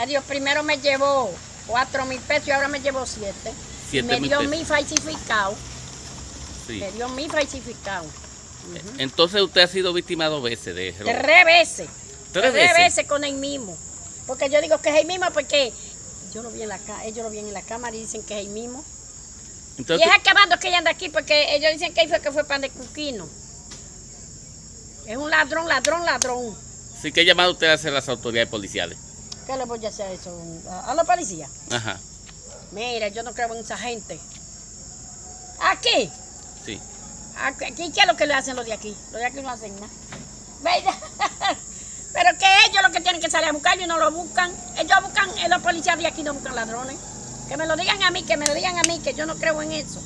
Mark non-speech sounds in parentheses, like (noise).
Adiós, primero me llevó cuatro mil pesos y ahora me llevó siete. Siete me dio mi falsificado. Sí. Me dio mi falsificado. Entonces usted ha sido víctima dos veces de robo. Tres veces. ¿Tres Tres veces? veces con el mismo. Porque yo digo que es el mismo porque yo lo vi en la ellos lo vi en la cámara y dicen que es el mismo. Entonces, y es acabando que ella anda aquí porque ellos dicen que fue que fue pan de cuquino. Es un ladrón, ladrón, ladrón. sí que llamado usted a hacer las autoridades policiales. ¿Qué le voy a hacer eso? ¿A, a la policía? Ajá, Mira, yo no creo en esa gente. Aquí. sí. Aquí, ¿qué es lo que le hacen los de aquí? Los de aquí no hacen nada. ¿Verdad? (laughs) Pero que ellos lo que tienen que salir a buscarlo y no lo buscan. Ellos buscan, eh, los policías de aquí no buscan ladrones. Que me lo digan a mí, que me lo digan a mí, que yo no creo en eso.